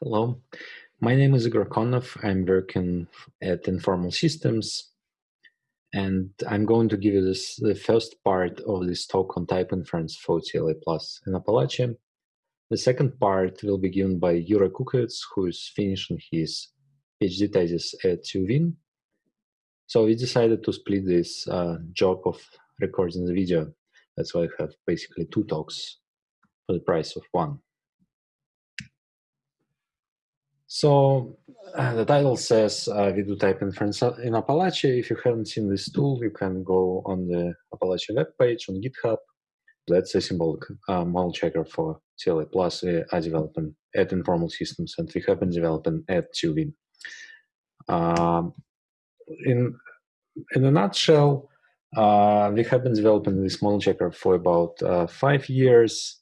Hello, my name is Igor Konnov. I'm working at Informal Systems, and I'm going to give you this the first part of this talk on type inference for TLA Plus in Apalache. The second part will be given by Jure Kukovec, who is finishing his PhD thesis at TU So we decided to split this uh, job of recording the video. That's why I have basically two talks for the price of one. So uh, the title says uh, we do type inference in Apalache. If you haven't seen this tool, you can go on the Apalache web page on GitHub. That's a symbolic uh, model checker for TLA Plus we are developing at Informal Systems, and we have been developing at TU Wien. Um, in in a nutshell, uh, we have been developing this model checker for about uh, five years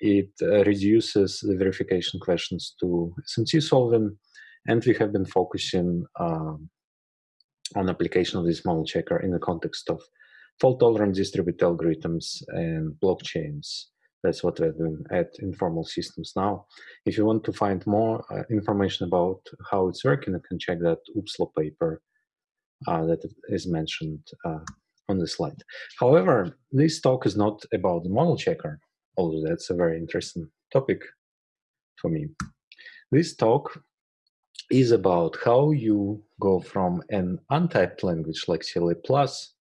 it uh, reduces the verification questions to SMT solving, and we have been focusing um, on application of this model checker in the context of fault-tolerant distributed algorithms and blockchains. That's what we're doing at Informal Systems now. If you want to find more uh, information about how it's working, you can check that OOPSLA paper uh, that is mentioned uh, on the slide. However, this talk is not about the model checker although that's a very interesting topic for me. This talk is about how you go from an untyped language like TLA Plus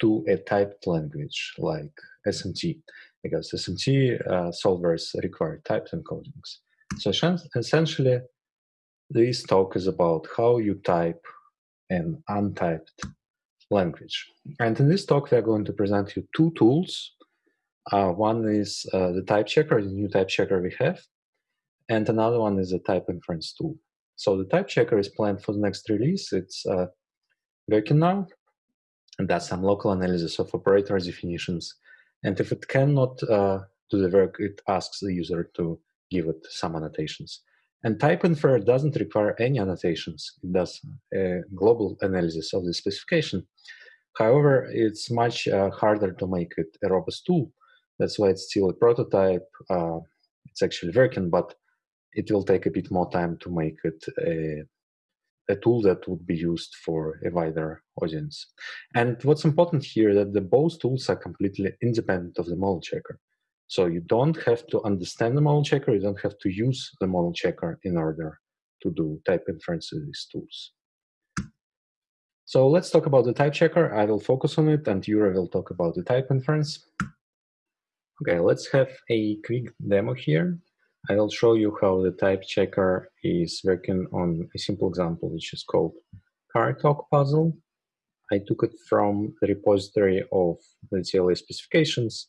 to a typed language like SMT, because SMT uh, solvers require typed encodings. So essentially, this talk is about how you type an untyped language. And in this talk, we are going to present you two tools uh, one is uh, the type checker, the new type checker we have, and another one is a type inference tool. So the type checker is planned for the next release. It's uh, working now, and does some local analysis of operator definitions. And if it cannot uh, do the work, it asks the user to give it some annotations. And type infer doesn't require any annotations. It does a global analysis of the specification. However, it's much uh, harder to make it a robust tool that's why it's still a prototype. Uh, it's actually working, but it will take a bit more time to make it a, a tool that would be used for a wider audience. And what's important here that the both tools are completely independent of the model checker. So you don't have to understand the model checker, you don't have to use the model checker in order to do type inference with these tools. So let's talk about the type checker. I will focus on it and Jure will talk about the type inference. Okay, let's have a quick demo here. I will show you how the type checker is working on a simple example, which is called car talk puzzle. I took it from the repository of the TLA specifications.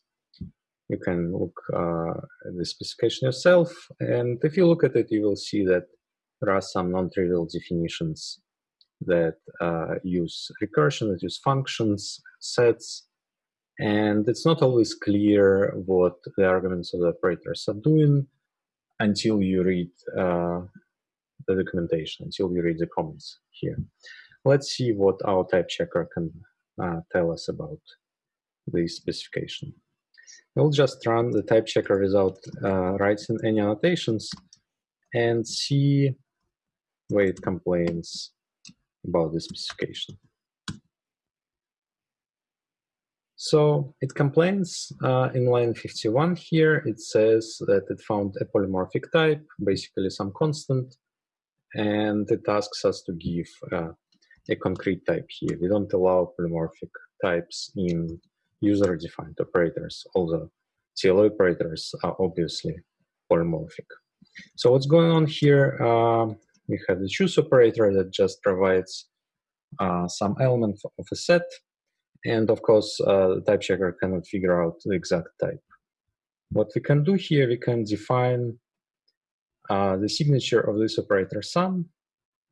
You can look uh, at the specification yourself, and if you look at it, you will see that there are some non-trivial definitions that uh, use recursion, that use functions, sets, and it's not always clear what the arguments of the operators are doing until you read uh, the documentation, until you read the comments here. Let's see what our type checker can uh, tell us about this specification. We'll just run the type checker without uh, writing any annotations and see where it complains about the specification. So it complains uh, in line 51 here, it says that it found a polymorphic type, basically some constant, and it asks us to give uh, a concrete type here. We don't allow polymorphic types in user-defined operators, although TLA operators are obviously polymorphic. So what's going on here? Uh, we have the choose operator that just provides uh, some element of a set and of course, uh, the type checker cannot figure out the exact type. What we can do here, we can define uh, the signature of this operator sum.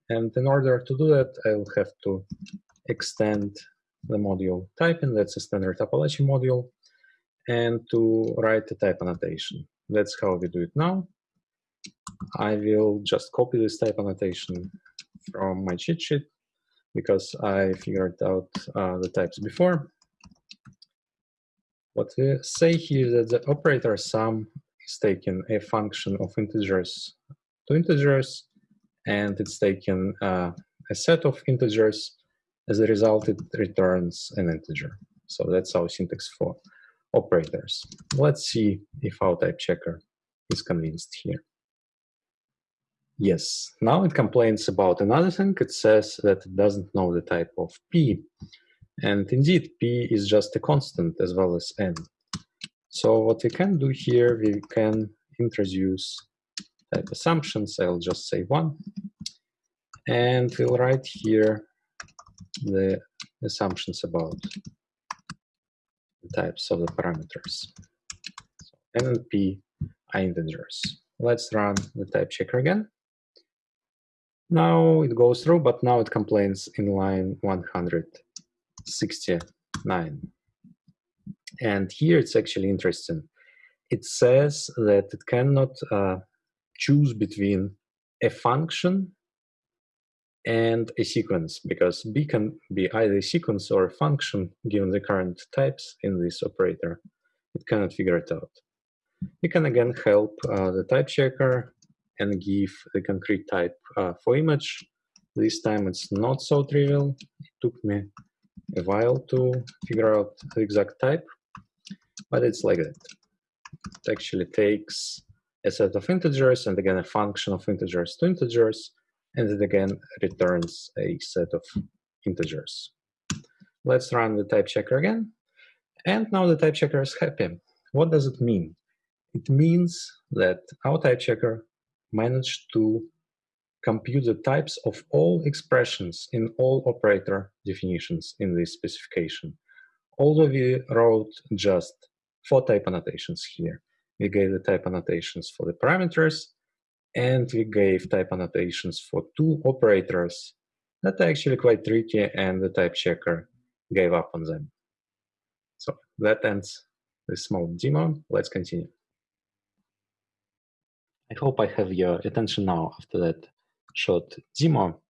And in order to do that, I'll have to extend the module typing, that's a standard Apalache module, and to write a type annotation. That's how we do it now. I will just copy this type annotation from my cheat sheet because I figured out uh, the types before. What we say here is that the operator sum is taking a function of integers two integers, and it's taking uh, a set of integers. As a result, it returns an integer. So that's our syntax for operators. Let's see if our type checker is convinced here. Yes, now it complains about another thing. It says that it doesn't know the type of p. And indeed, p is just a constant as well as n. So what we can do here, we can introduce type assumptions. I'll just say one. And we'll write here the assumptions about the types of the parameters. So n and p are integers. Let's run the type checker again. Now it goes through, but now it complains in line 169. And here it's actually interesting. It says that it cannot uh, choose between a function and a sequence because B can be either a sequence or a function given the current types in this operator. It cannot figure it out. You can again help uh, the type checker and give the concrete type uh, for image. This time it's not so trivial. It took me a while to figure out the exact type, but it's like that. It actually takes a set of integers and again a function of integers to integers, and it again returns a set of integers. Let's run the type checker again. And now the type checker is happy. What does it mean? It means that our type checker managed to compute the types of all expressions in all operator definitions in this specification. Although we wrote just four type annotations here. We gave the type annotations for the parameters, and we gave type annotations for two operators that are actually quite tricky, and the type checker gave up on them. So that ends this small demo. Let's continue. I hope I have your attention now after that short demo.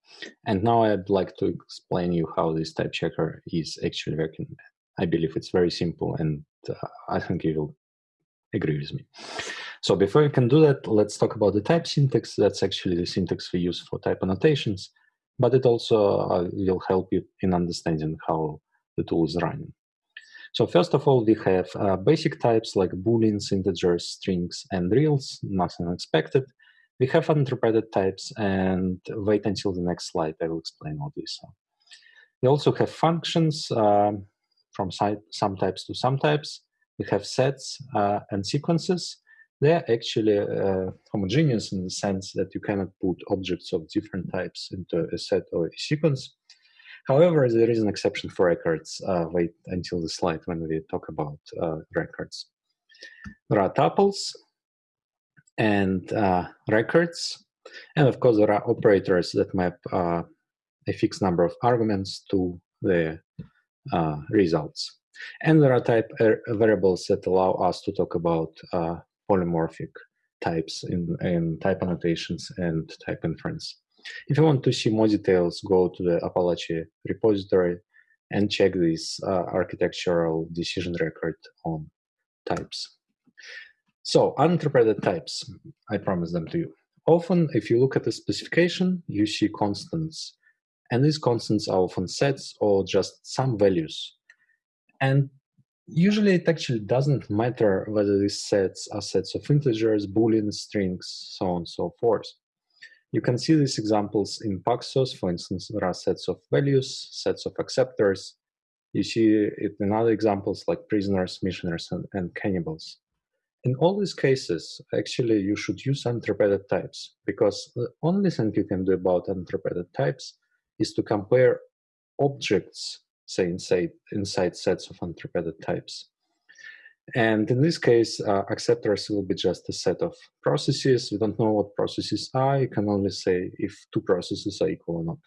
And now I'd like to explain you how this type checker is actually working. I believe it's very simple and uh, I think you will agree with me. So before we can do that, let's talk about the type syntax. That's actually the syntax we use for type annotations, but it also uh, will help you in understanding how the tool is running. So first of all, we have uh, basic types like booleans, integers, strings, and reals, nothing unexpected. We have uninterpreted types, and wait until the next slide, I will explain all this. We also have functions uh, from some types to some types. We have sets uh, and sequences. They're actually uh, homogeneous in the sense that you cannot put objects of different types into a set or a sequence. However, there is an exception for records. Uh, wait until the slide when we talk about uh, records. There are tuples and uh, records. And of course, there are operators that map uh, a fixed number of arguments to the uh, results. And there are type er, variables that allow us to talk about uh, polymorphic types in, in type annotations and type inference. If you want to see more details, go to the Apalache repository and check this uh, architectural decision record on types. So uninterpreted types, I promise them to you. Often, if you look at the specification, you see constants. And these constants are often sets or just some values. And usually it actually doesn't matter whether these sets are sets of integers, booleans, strings, so on and so forth. You can see these examples in Paxos. For instance, there are sets of values, sets of acceptors. You see it in other examples like prisoners, missioners, and, and cannibals. In all these cases, actually, you should use uninterpreted types because the only thing you can do about uninterpreted types is to compare objects, say, inside, inside sets of uninterpreted types. And in this case, uh, acceptors will be just a set of processes. We don't know what processes are. You can only say if two processes are equal or not.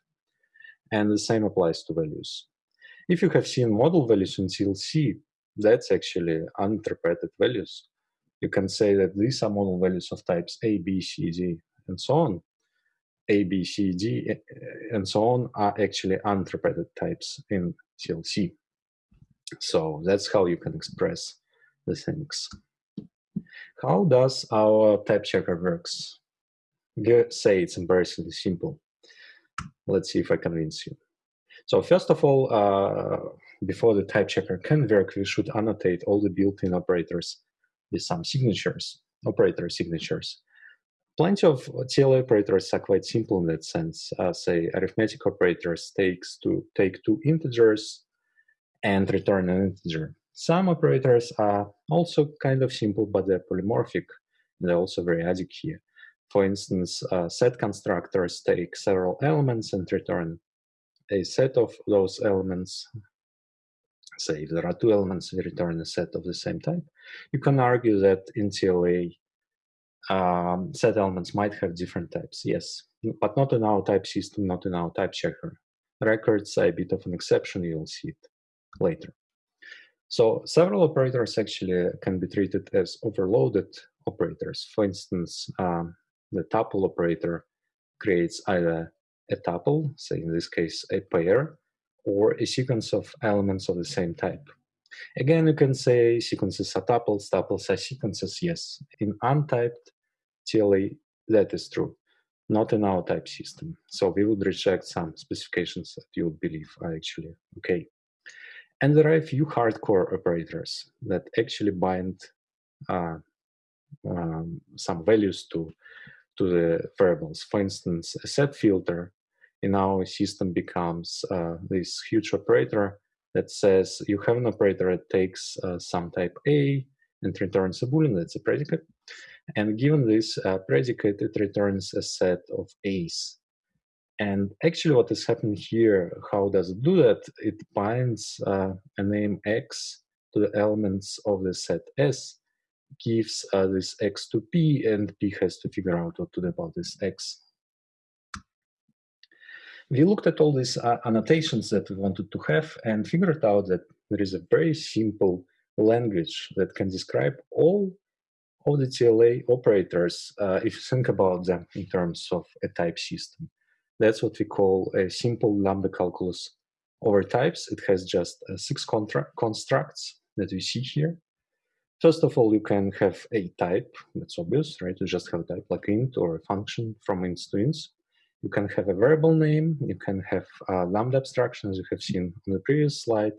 And the same applies to values. If you have seen model values in TLC, that's actually uninterpreted values. You can say that these are model values of types A, B, C, D, and so on. A, B, C, D, and so on are actually uninterpreted types in TLC. So that's how you can express the things. How does our type checker works? we say it's embarrassingly simple. Let's see if I convince you. So first of all, uh, before the type checker can work, we should annotate all the built-in operators with some signatures, operator signatures. Plenty of TLA operators are quite simple in that sense. Uh, say arithmetic operators takes to take two integers and return an integer. Some operators are also kind of simple, but they're polymorphic. And they're also variadic here. For instance, uh, set constructors take several elements and return a set of those elements. Say if there are two elements, we return a set of the same type. You can argue that in TLA, um, set elements might have different types, yes, but not in our type system, not in our type checker. Records are a bit of an exception, you'll see it later. So several operators actually can be treated as overloaded operators. For instance, um, the tuple operator creates either a tuple, say in this case a pair, or a sequence of elements of the same type. Again, you can say sequences are tuples, tuples are sequences, yes. In untyped TLA, that is true, not in our type system. So we would reject some specifications that you would believe are actually okay. And there are a few hardcore operators that actually bind uh, um, some values to, to the variables. For instance, a set filter in our system becomes uh, this huge operator that says you have an operator that takes uh, some type A and returns a boolean, that's a predicate. And given this uh, predicate, it returns a set of A's. And actually what is happening here, how does it do that? It binds uh, a name X to the elements of the set S, gives uh, this X to P, and P has to figure out what to do about this X. We looked at all these uh, annotations that we wanted to have and figured out that there is a very simple language that can describe all of the TLA operators uh, if you think about them in terms of a type system. That's what we call a simple lambda calculus over types. It has just uh, six constructs that we see here. First of all, you can have a type, that's obvious, right? You just have a type like int or a function from int to int. You can have a variable name, you can have a lambda abstraction, as you have seen on the previous slide,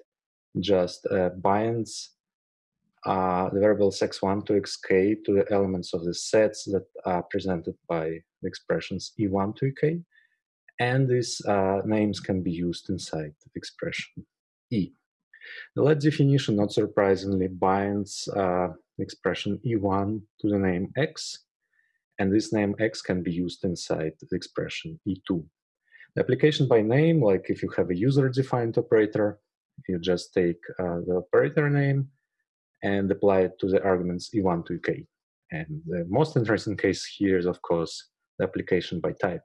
just uh, binds uh, the variables x1 to xk to the elements of the sets that are presented by the expressions e1 to ek and these uh, names can be used inside expression E. The let definition, not surprisingly, binds uh, expression E1 to the name X, and this name X can be used inside the expression E2. The application by name, like if you have a user-defined operator, you just take uh, the operator name and apply it to the arguments E1 to EK. And the most interesting case here is, of course, the application by type.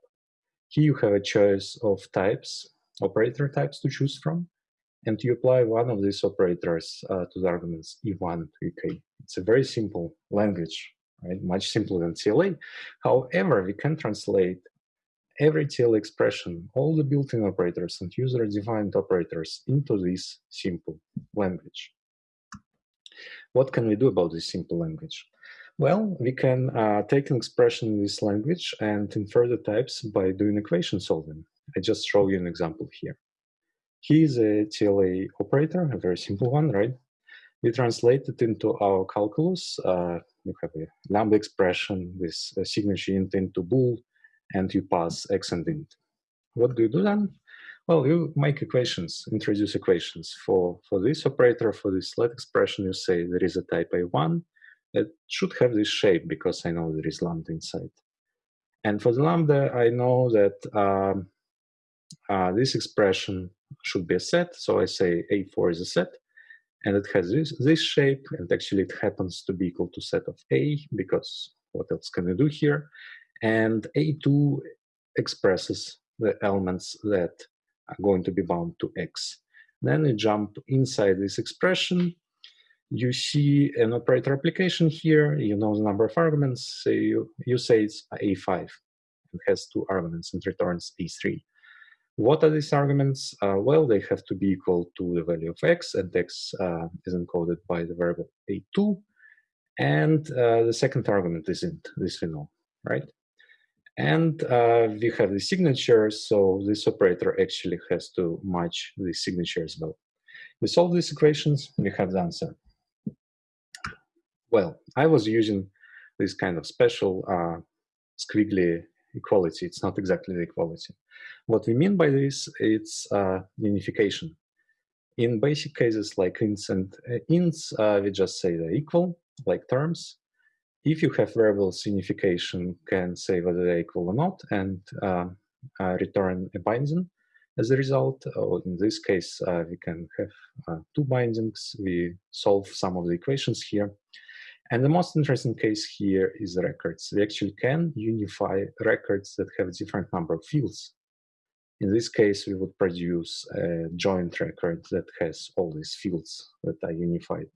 Here you have a choice of types, operator types to choose from, and you apply one of these operators uh, to the arguments E1 to EK. It's a very simple language, right? Much simpler than TLA. However, we can translate every TLA expression, all the built-in operators and user-defined operators into this simple language. What can we do about this simple language? Well, we can uh, take an expression in this language and infer the types by doing equation solving. I just show you an example here. Is a TLA operator, a very simple one, right? We translate it into our calculus. Uh, you have a lambda expression with a signature int into bool, and you pass x and int. What do you do then? Well, you make equations, introduce equations. For, for this operator, for this let expression, you say there is a type A1, it should have this shape because I know there is lambda inside. And for the lambda, I know that um, uh, this expression should be a set. So I say A4 is a set and it has this, this shape and actually it happens to be equal to set of A because what else can I do here? And A2 expresses the elements that are going to be bound to X. Then you jump inside this expression you see an operator application here, you know the number of arguments, so you, you say it's A5. It has two arguments and returns A3. What are these arguments? Uh, well, they have to be equal to the value of x, and x uh, is encoded by the variable a2. And uh, the second argument is int, this we know, right? And uh, we have the signatures, so this operator actually has to match the signatures as well. We solve these equations, we have the answer. Well, I was using this kind of special uh, squiggly equality. It's not exactly the equality. What we mean by this, it's uh, unification. In basic cases like ints and uh, ints, uh, we just say they're equal, like terms. If you have variables, unification can say whether they're equal or not and uh, uh, return a binding as a result. Or in this case, uh, we can have two bindings. We solve some of the equations here. And the most interesting case here is records. We actually can unify records that have different number of fields. In this case, we would produce a joint record that has all these fields that are unified.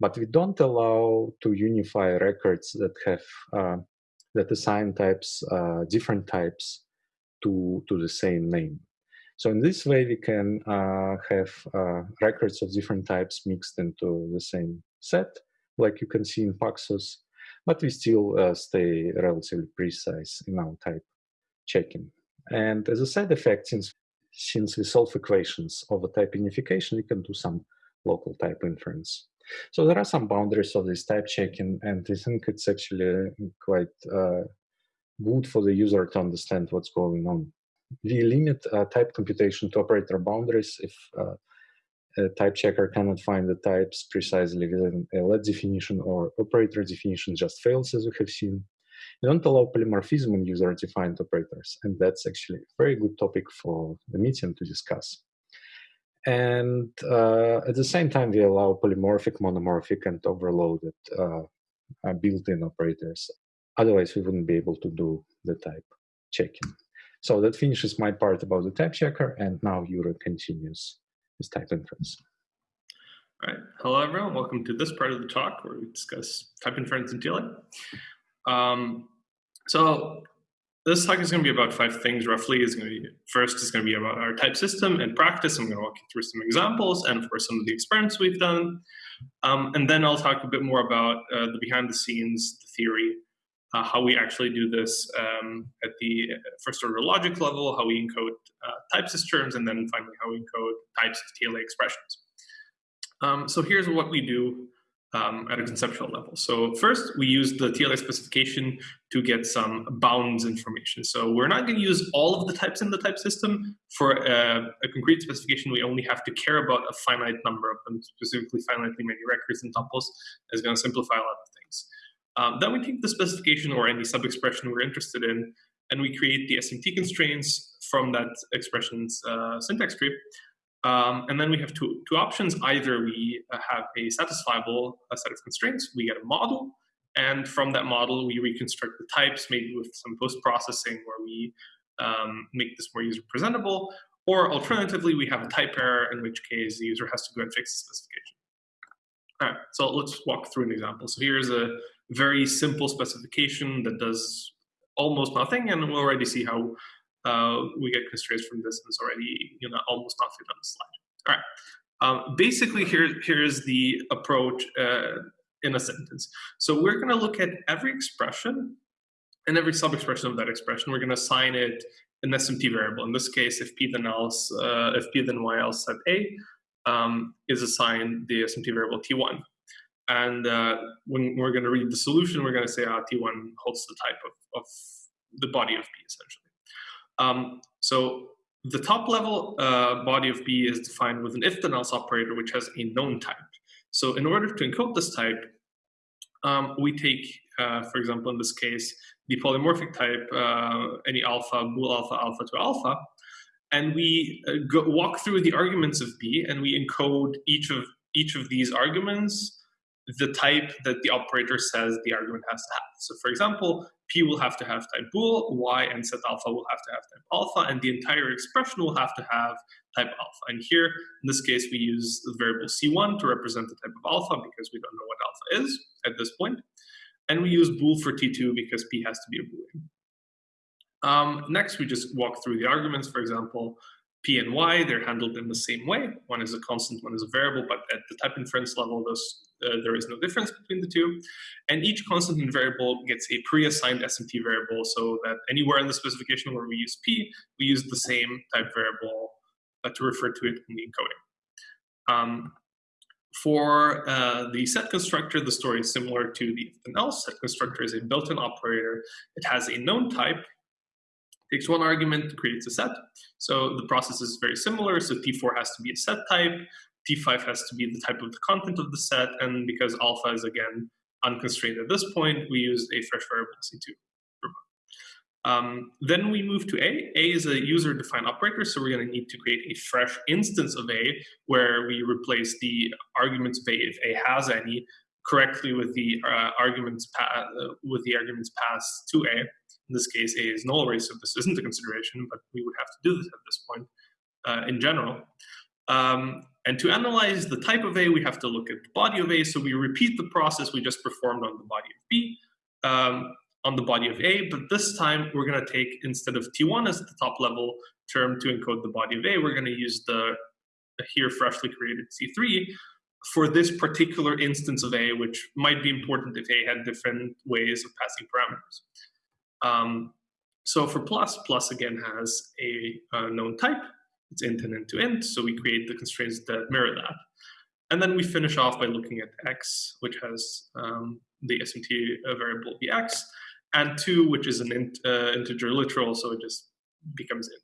But we don't allow to unify records that have uh, that assign types, uh, different types to, to the same name. So in this way, we can uh, have uh, records of different types mixed into the same set, like you can see in Paxos, but we still uh, stay relatively precise in our type checking. And as a side effect, since, since we solve equations of a type unification, we can do some local type inference. So there are some boundaries of this type checking, and I think it's actually quite uh, good for the user to understand what's going on. We limit uh, type computation to operator boundaries if uh, a type checker cannot find the types precisely within a let definition or operator definition just fails, as we have seen. We don't allow polymorphism in user-defined operators, and that's actually a very good topic for the meeting to discuss. And uh, at the same time, we allow polymorphic, monomorphic, and overloaded uh, uh, built-in operators. Otherwise, we wouldn't be able to do the type checking. So that finishes my part about the type checker, and now Jure continues his type inference. All right. Hello, everyone. Welcome to this part of the talk where we discuss type inference in TLA. Um, so this talk is going to be about five things roughly. Is going to be first is going to be about our type system and practice. I'm going to walk you through some examples and for some of the experiments we've done. Um, and then I'll talk a bit more about uh, the behind the scenes, the theory, uh, how we actually do this um, at the first order logic level, how we encode uh, type terms, and then finally how we encode types of TLA expressions. Um, so here's what we do um, at a conceptual level. So first, we use the TLA specification to get some bounds information. So we're not going to use all of the types in the type system. For a, a, concrete specification, we only have to care about a finite number of them, specifically finitely many records and tuples. is going to simplify a lot of things. Um, then we take the specification or any sub-expression we're interested in, and we create the SMT constraints from that expression's uh, syntax tree. Um, and then we have two, two options. Either we uh, have a satisfiable uh, set of constraints, we get a model, and from that model we reconstruct the types, maybe with some post-processing where we um, make this more user presentable, or alternatively we have a type error, in which case the user has to go and fix the specification. All right, so let's walk through an example. So here's a very simple specification that does almost nothing, and we'll already see how uh, we get constraints from this, and it's already you know almost not fit on the slide. All right. Um, basically, here here's the approach uh, in a sentence. So we're going to look at every expression and every sub-expression of that expression. We're going to assign it an SMT variable. In this case, if p then else, uh, if p then y else set a, um, is assigned the SMT variable t1. And uh, when we're going to read the solution, we're going to say ah, t1 holds the type of, of the body of p essentially. Um, so the top level uh, body of B is defined with an if then else operator, which has a known type. So in order to encode this type, um, we take, uh, for example, in this case, the polymorphic type, uh, any alpha, bool alpha, alpha to alpha, and we uh, go, walk through the arguments of B, and we encode each of each of these arguments the type that the operator says the argument has to have. So for example, P will have to have type bool, Y and set alpha will have to have type alpha, and the entire expression will have to have type alpha. And here, in this case, we use the variable C1 to represent the type of alpha because we don't know what alpha is at this point. And we use bool for T2 because P has to be a boolean. Um, next, we just walk through the arguments. For example, p and y, they're handled in the same way. One is a constant, one is a variable, but at the type inference level, those, uh, there is no difference between the two. And each constant and variable gets a pre-assigned SMT variable so that anywhere in the specification where we use p, we use the same type variable uh, to refer to it in the encoding. Um, for uh, the set constructor, the story is similar to the else. Set constructor is a built-in operator. It has a known type, takes one argument, creates a set. So the process is very similar. So T4 has to be a set type. T5 has to be the type of the content of the set. And because alpha is, again, unconstrained at this point, we use a fresh variable C2. Um, then we move to A. A is a user-defined operator, so we're going to need to create a fresh instance of A where we replace the arguments of A if A has any correctly with the uh, arguments uh, with the arguments passed to A. In this case, A is nullary, so this isn't a consideration, but we would have to do this at this point uh, in general. Um, and to analyze the type of A, we have to look at the body of A. So we repeat the process we just performed on the body of B, um, on the body of A, but this time we're going to take, instead of T1 as the top level term to encode the body of A, we're going to use the, the here freshly created C3 for this particular instance of A, which might be important if A had different ways of passing parameters. Um, so for plus, plus again has a, a known type. It's int and int to int, so we create the constraints that mirror that. And then we finish off by looking at x, which has um, the SMT variable bx, and 2, which is an int, uh, integer literal, so it just becomes int.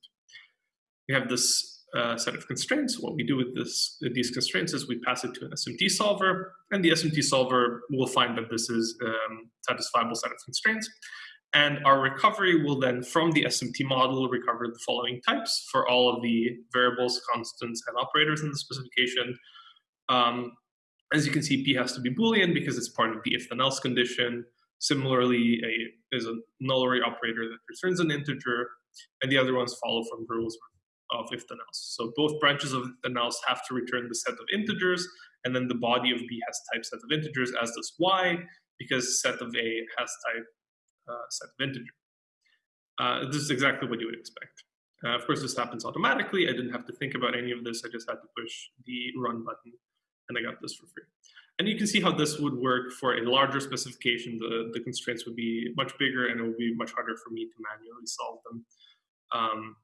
We have this uh, set of constraints. What we do with this, these constraints is we pass it to an SMT solver, and the SMT solver will find that this is a um, satisfiable set of constraints. And our recovery will then, from the SMT model, recover the following types for all of the variables, constants, and operators in the specification. Um, as you can see, P has to be Boolean because it's part of the if then else condition. Similarly, a is a nullary operator that returns an integer, and the other ones follow from rules of if then else. So both branches of if then else have to return the set of integers, and then the body of B has type set of integers, as does Y, because set of A has type set of integer. Uh, this is exactly what you would expect. Uh, of course, this happens automatically. I didn't have to think about any of this. I just had to push the run button, and I got this for free. And you can see how this would work for a larger specification. The, the constraints would be much bigger, and it would be much harder for me to manually solve them. Um,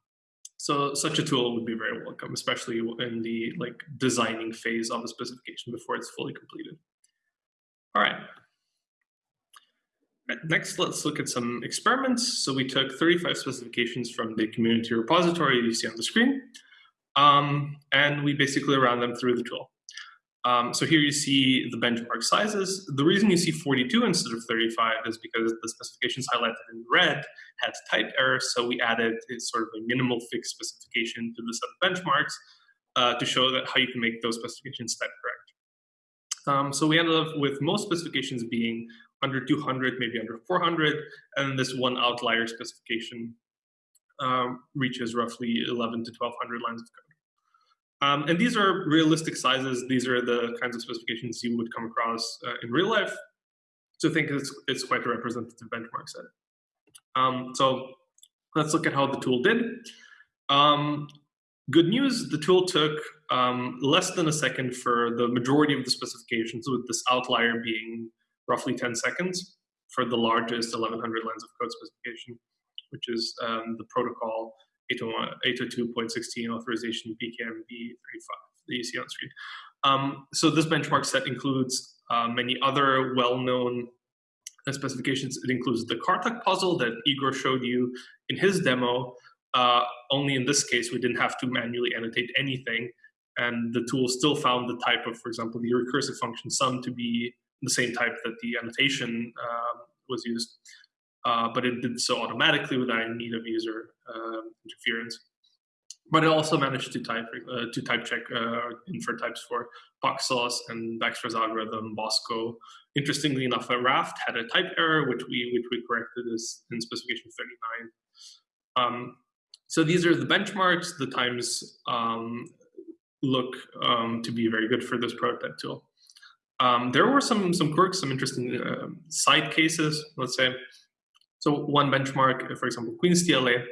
so such a tool would be very welcome, especially in the like designing phase of a specification before it's fully completed. All right, Next, let's look at some experiments. So we took 35 specifications from the community repository you see on the screen, um, and we basically ran them through the tool. Um, so here you see the benchmark sizes. The reason you see 42 instead of 35 is because the specifications highlighted in red had type errors, so we added a sort of a minimal fixed specification to the set of benchmarks uh, to show that how you can make those specifications type correct. Um, so we ended up with most specifications being under 200, maybe under 400, and this one outlier specification um, reaches roughly 11 to 1200 lines of code. Um, and these are realistic sizes. These are the kinds of specifications you would come across uh, in real life. So I think it's, it's quite a representative benchmark set. Um, so let's look at how the tool did. Um, good news, the tool took um, less than a second for the majority of the specifications, with this outlier being roughly 10 seconds for the largest 1100 lines of code specification, which is um, the protocol 802.16 authorization PKMB35 that you see on screen. Um, so this benchmark set includes uh, many other well-known specifications. It includes the Car Talk puzzle that Igor showed you in his demo. Uh, only in this case, we didn't have to manually annotate anything. And the tool still found the type of, for example, the recursive function sum to be the same type that the annotation uh, was used, uh, but it did so automatically without any need of user uh, interference. But it also managed to type uh, to type check uh, infer types for Paxos and Baxter's algorithm, Bosco. Interestingly enough, a Raft had a type error, which we which we corrected is in specification 39. Um, so these are the benchmarks. The times um, look um, to be very good for this prototype tool. Um, there were some some quirks, some interesting uh, side cases, let's say. So one benchmark, for example, Queen's TLA,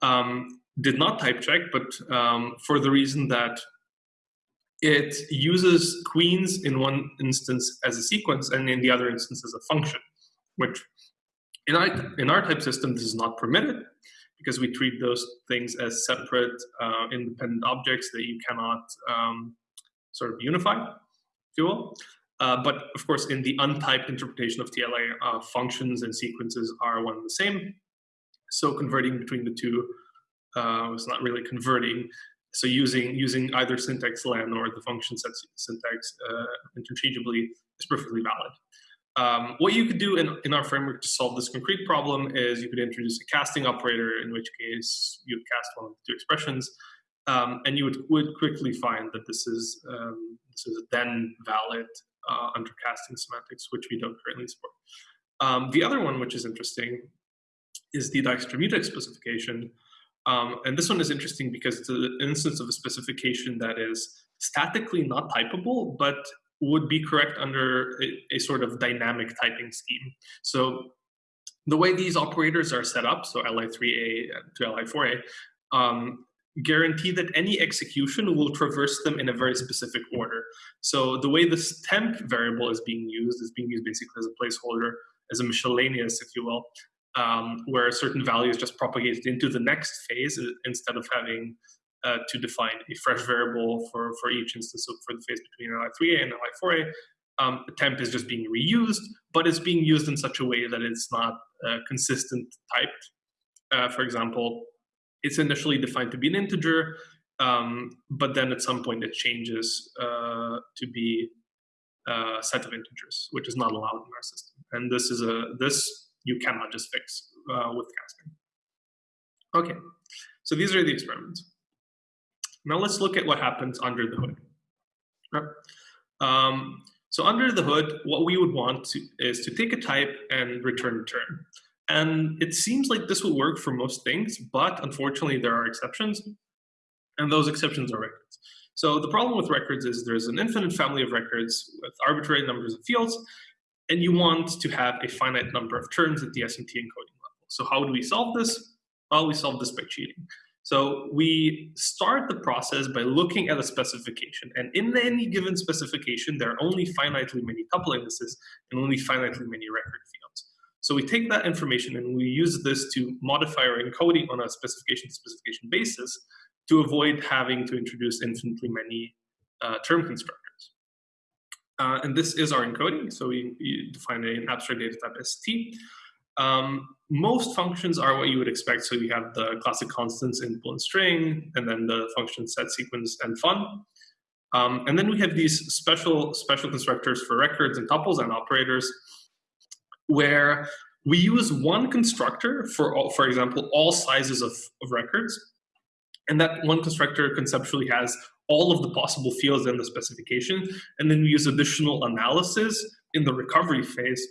um, did not type check, but um, for the reason that it uses queens in one instance as a sequence and in the other instance as a function, which in our, in our type system, this is not permitted because we treat those things as separate, uh, independent objects that you cannot um, sort of unify, Uh, but of course, in the untyped interpretation of TLA, uh, functions and sequences are one and the same. So converting between the two uh, not really converting. So using using either syntax len or the function set syntax uh, interchangeably is perfectly valid. Um, what you could do in, in our framework to solve this concrete problem is you could introduce a casting operator, in which case you cast one of the two expressions, um, and you would, would quickly find that this is um, this is then valid uh, under casting semantics, which we don't currently support. Um, the other one, which is interesting, is the Dijkstra mutex specification. Um, and this one is interesting because it's an instance of a specification that is statically not typable, but would be correct under a, a, sort of dynamic typing scheme. So the way these operators are set up, so li3a to li4a, um, guarantee that any execution will traverse them in a very specific order. So the way this temp variable is being used is being used basically as a placeholder, as a miscellaneous, if you will, um, where a certain value is just propagated into the next phase uh, instead of having uh, to define a fresh variable for, for each instance of, for the phase between li3a and li4a. Um, the temp is just being reused, but it's being used in such a way that it's not uh, consistent typed. Uh, for example, it's initially defined to be an integer, um, but then at some point it changes uh, to be a set of integers, which is not allowed in our system. And this is a this you cannot just fix uh, with casting. Okay, so these are the experiments. Now let's look at what happens under the hood. Um, so under the hood, what we would want to, is to take a type and return a term. And it seems like this will work for most things, but unfortunately there are exceptions, and those exceptions are records. So the problem with records is there's an infinite family of records with arbitrary numbers of fields, and you want to have a finite number of terms at the SMT encoding level. So how do we solve this? Well, we solve this by cheating. So we start the process by looking at a specification. And in any given specification, there are only finitely many tuple indices and only finitely many record fields. So we take that information and we use this to modify our encoding on a specification to specification basis to avoid having to introduce infinitely many uh, term constructors. Uh, and this is our encoding. So we, we define an abstract data type ST. Um, most functions are what you would expect. So you have the classic constants input and string, and then the function set sequence and fun. Um, and then we have these special special constructors for records and tuples and operators, where we use one constructor for, all, for example, all sizes of, of records. And that one constructor conceptually has all of the possible fields in the specification. And then we use additional analysis in the recovery phase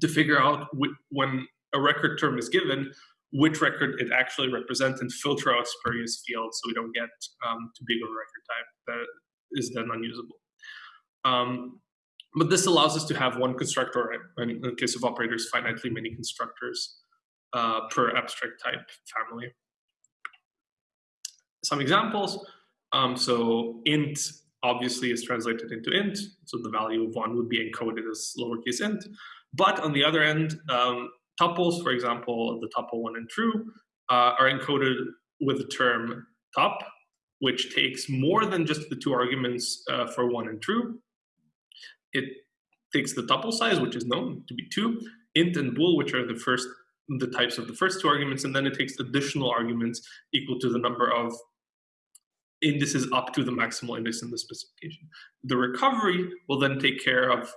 to figure out when a record term is given, which record it actually represents and filter out spurious fields so we don't get um, too big of a record type that is then unusable. Um, but this allows us to have one constructor, and in the case of operators, finitely many constructors uh, per abstract type family. Some examples. Um, so int obviously is translated into int, so the value of one would be encoded as lowercase int. But on the other end, um, tuples, for example, the tuple one and true, uh, are encoded with the term top, which takes more than just the two arguments uh, for one and true. It takes the tuple size, which is known to be two, int and bool, which are the first the types of the first two arguments, and then it takes additional arguments equal to the number of indices up to the maximal index in the specification. The recovery will then take care of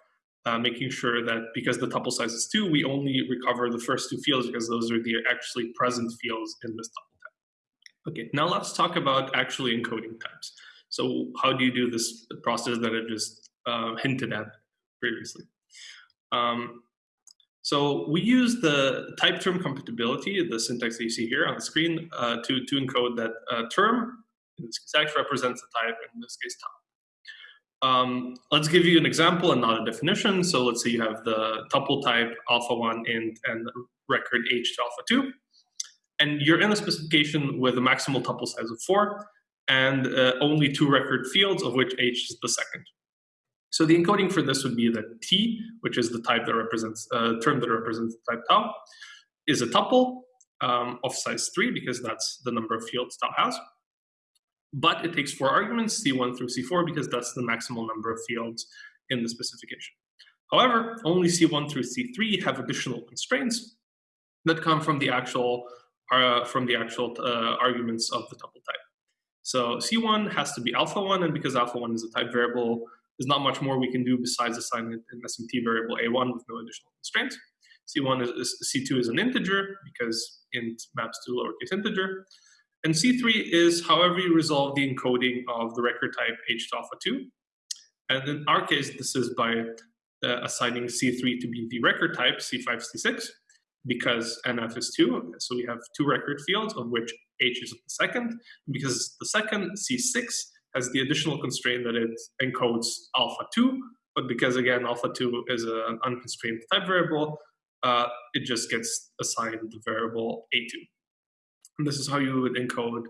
uh, making sure that because the tuple size is two, we only recover the first two fields because those are the actually present fields in this tuple type. Okay, now let's talk about actually encoding types. So how do you do this process that I just uh, hinted at previously? Um, so we use the type term compatibility, the syntax that you see here on the screen, uh, to, to encode that uh, term. In this represents the type, in this case, top. Um, let's give you an example and not a definition. So let's say you have the tuple type alpha 1 int and record h to alpha 2. and you're in a specification with a maximal tuple size of four and uh, only two record fields, of which h is the second. So the encoding for this would be that t, which is the type that represents uh, term that represents the type tau, is a tuple um, of size three because that's the number of fields tau has. But it takes four arguments, c1 through c4, because that's the maximal number of fields in the specification. However, only c1 through c3 have additional constraints that come from the actual uh, from the actual uh, arguments of the tuple type. So C1 has to be alpha 1, and because alpha 1 is a type variable, there's not much more we can do besides assign an SMT variable A1 with no additional constraints. C1 is, is, C2 is an integer because int maps to lowercase integer. And C3 is however you resolve the encoding of the record type H to alpha 2. And in our case, this is by uh, assigning C3 to be the record type, C5, C6, because NF is 2. So we have two record fields, of which H is the second. Because the second, C6, has the additional constraint that it encodes alpha 2. But because, again, alpha 2 is an unconstrained type variable, uh, it just gets assigned the variable A2. And this is how you would encode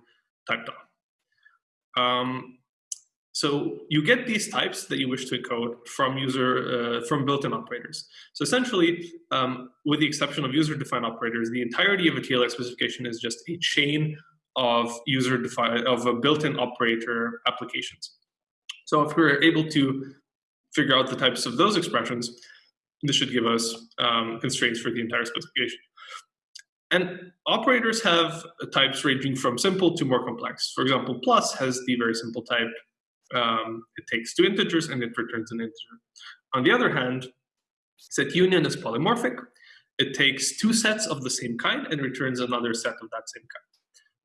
type tau. Um, so you get these types that you wish to encode from user uh, from built-in operators. So essentially, um, with the exception of user-defined operators, the entirety of a TLX specification is just a chain of user-defined of a built-in operator applications. So if we're able to figure out the types of those expressions, this should give us um, constraints for the entire specification. And operators have types ranging from simple to more complex. For example, plus has the very simple type um, it takes two integers and it returns an integer. On the other hand, set union is polymorphic. It takes two sets of the same kind and returns another set of that same kind.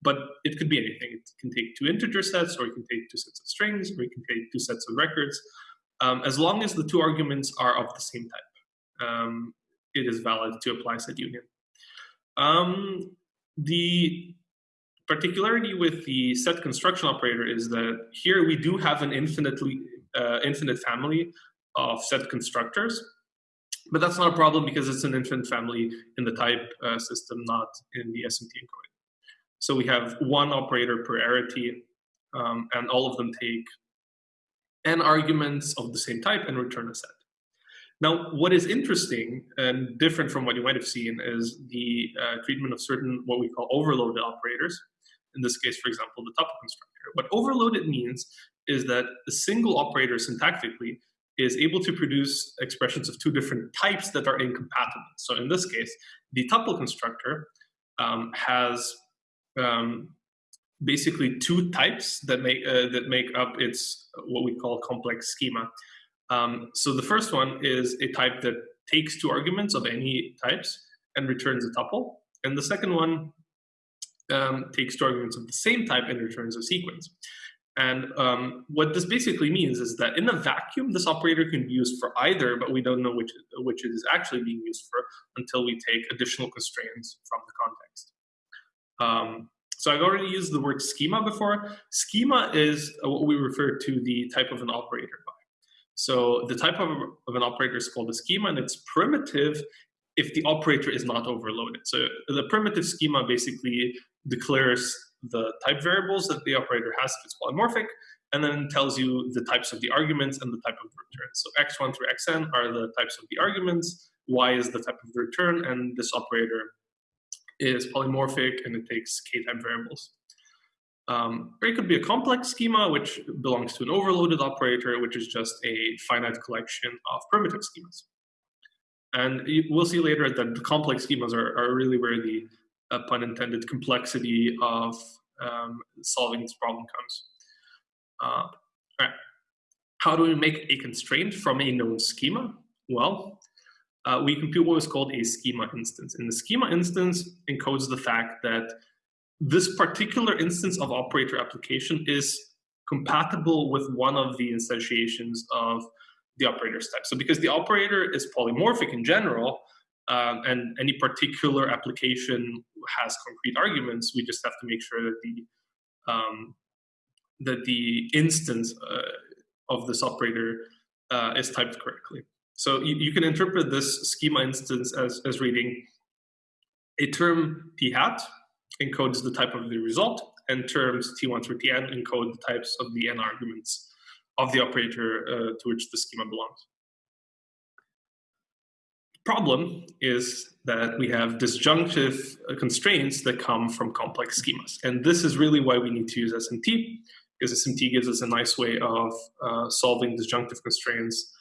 But it could be anything. It can take two integer sets, or it can take two sets of strings, or it can take two sets of records. Um, as long as the two arguments are of the same type, um, it is valid to apply set union. Um, the particularity with the set construction operator is that here we do have an infinitely uh, infinite family of set constructors, but that's not a problem because it's an infinite family in the type uh, system, not in the SMT encoding. So we have one operator per arity, um, and all of them take n arguments of the same type and return a set. Now, what is interesting and different from what you might have seen is the uh, treatment of certain what we call overloaded operators in this case, for example, the tuple constructor. What overloaded means is that a single operator syntactically is able to produce expressions of two different types that are incompatible. So in this case, the tuple constructor um, has um, basically two types that make uh, that make up its what we call complex schema. Um, so the first one is a type that takes two arguments of any types and returns a tuple, and the second one um, takes two arguments of the same type and returns a sequence. And um, what this basically means is that in a vacuum, this operator can be used for either, but we don't know which, which it is actually being used for until we take additional constraints from the context. Um, so I've already used the word schema before. Schema is what we refer to the type of an operator by. So the type of, of an operator is called a schema, and it's primitive if the operator is not overloaded. So the primitive schema basically declares the type variables that the operator has if it's polymorphic, and then tells you the types of the arguments and the type of the return. So x1 through xn are the types of the arguments, y is the type of the return, and this operator is polymorphic and it takes k-type variables. Um, or it could be a complex schema, which belongs to an overloaded operator, which is just a finite collection of primitive schemas. And we'll see later that the complex schemas are, are really where the uh, pun intended, complexity of um, solving this problem comes. Uh. How do we make a constraint from a known schema? Well, uh, we compute what is called a schema instance. And the schema instance encodes the fact that this particular instance of operator application is compatible with one of the instantiations of the operator's type. So because the operator is polymorphic in general, um, and any particular application has concrete arguments. We just have to make sure that the um, that the instance uh, of this operator uh, is typed correctly. So you, you, can interpret this schema instance as, as reading a term p hat encodes the type of the result, and terms t1 through tn encode the types of the n arguments of the operator uh, to which the schema belongs. The problem is that we have disjunctive uh, constraints that come from complex schemas. And this is really why we need to use SMT, because SMT gives us a nice way of uh, solving disjunctive constraints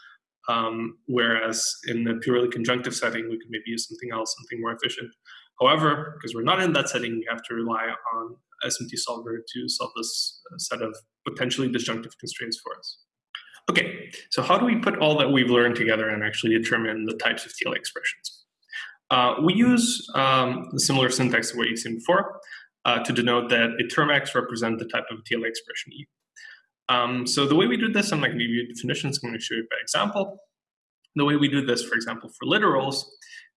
um, whereas in the purely conjunctive setting, we could maybe use something else, something more efficient. However, because we're not in that setting, we have to rely on SMT solver to solve this uh, set of potentially disjunctive constraints for us. Okay, so how do we put all that we've learned together and actually determine the types of TLA expressions? Uh, we use um, the similar syntax to what you've seen before uh, to denote that a term X represents the type of TLA expression E. Um, so the way we do this, I'm going to give you definitions, I'm going to show you by example. The way we do this, for example, for literals,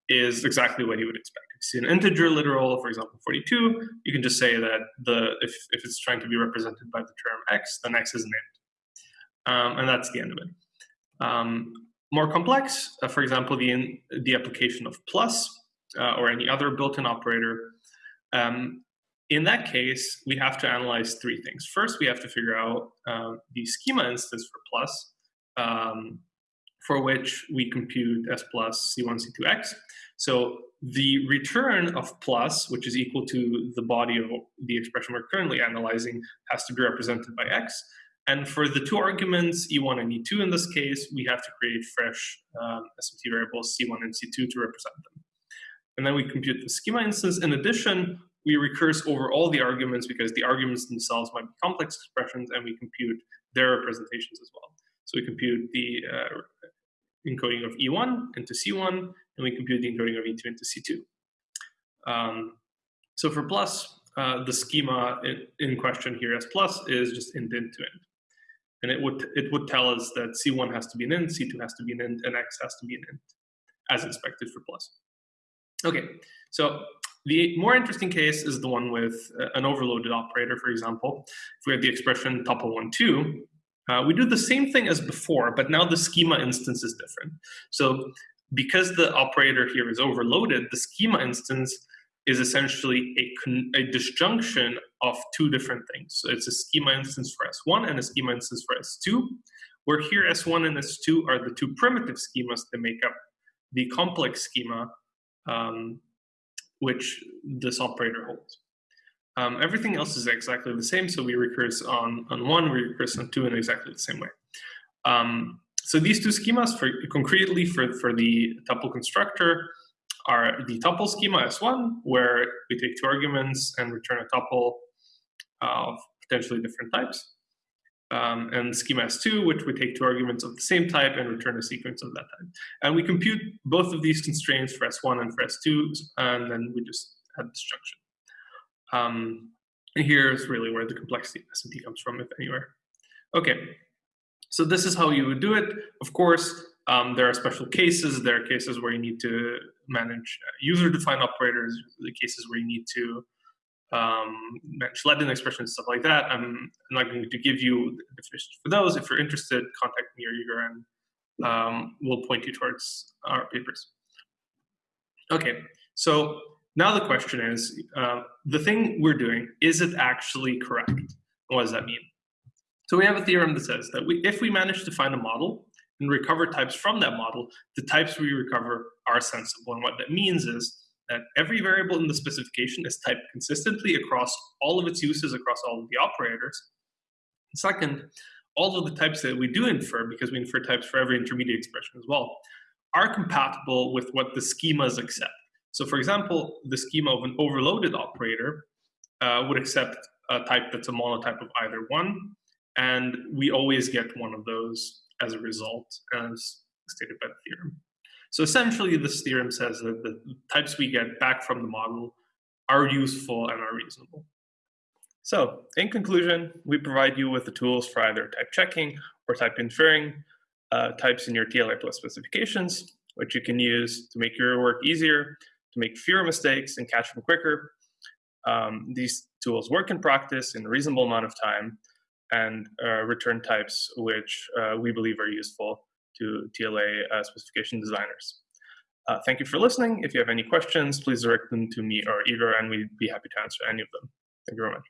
is exactly what you would expect. If you see an integer literal, for example, 42, you can just say that the if, if it's trying to be represented by the term x, then x is an int. Um, and that's the end of it. Um, more complex, uh, for example, the, in, the application of plus uh, or any other built-in operator, um, in that case, we have to analyze three things. First, we have to figure out um, the schema instance for plus, um, for which we compute s plus c1, c2x. So the return of plus, which is equal to the body of the expression we're currently analyzing, has to be represented by x. And for the two arguments, e1 and e2 in this case, we have to create fresh um, SMT variables c1 and c2 to represent them. And then we compute the schema instance. In addition, we recurse over all the arguments because the arguments themselves might be complex expressions and we compute their representations as well. So we compute the uh, encoding of E1 into C1 and we compute the encoding of E2 into C2. Um, so for plus, uh, the schema in, in, question here as plus is just int int to int. And it would, it would tell us that C1 has to be an int, C2 has to be an int, and X has to be an int, as expected for plus. Okay, so the more interesting case is the one with uh, an overloaded operator, for example. If we have the expression tuple 1, 2, uh, we do the same thing as before, but now the schema instance is different. So because the operator here is overloaded, the schema instance is essentially a, a disjunction of two different things. So it's a schema instance for S1 and a schema instance for S2, where here S1 and S2 are the two primitive schemas that make up the complex schema um, which this operator holds. Um, everything else is exactly the same, so we recurse on, on one, we recurse on two in exactly the same way. Um, so these two schemas, for concretely for, for the tuple constructor, are the tuple schema S1, where we take two arguments and return a tuple of potentially different types um, and schema S2, which we take two arguments of the same type and return a sequence of that type. And we compute both of these constraints for S1 and for S2, and then we just add disjunction. Um, and here's really where the complexity of SMT comes from, if anywhere. Okay, so this is how you would do it. Of course, um, there are special cases. There are cases where you need to manage user-defined operators, the cases where you need to um, Schleiden expressions, stuff like that. I'm, not going to give you the definitions for those. If you're interested, contact me or Igor and um, we'll point you towards our papers. Okay, so now the question is, uh, the thing we're doing, is it actually correct? What does that mean? So we have a theorem that says that we, if we manage to find a model and recover types from that model, the types we recover are sensible. And what that means is that every variable in the specification is typed consistently across all of its uses across all of the operators. Second, all of the types that we do infer, because we infer types for every intermediate expression as well, are compatible with what the schemas accept. So for example, the schema of an overloaded operator uh, would accept a type that's a monotype of either one, and we always get one of those as a result, as stated by the theorem. So essentially, this theorem says that the types we get back from the model are useful and are reasonable. So in conclusion, we provide you with the tools for either type checking or type inferring uh, types in your TLA plus specifications, which you can use to make your work easier, to make fewer mistakes and catch them quicker. Um, these tools work in practice in a reasonable amount of time and uh, return types which uh, we believe are useful to TLA uh, specification designers. Uh, thank you for listening. If you have any questions, please direct them to me or Igor, and we'd be happy to answer any of them. Thank you very much.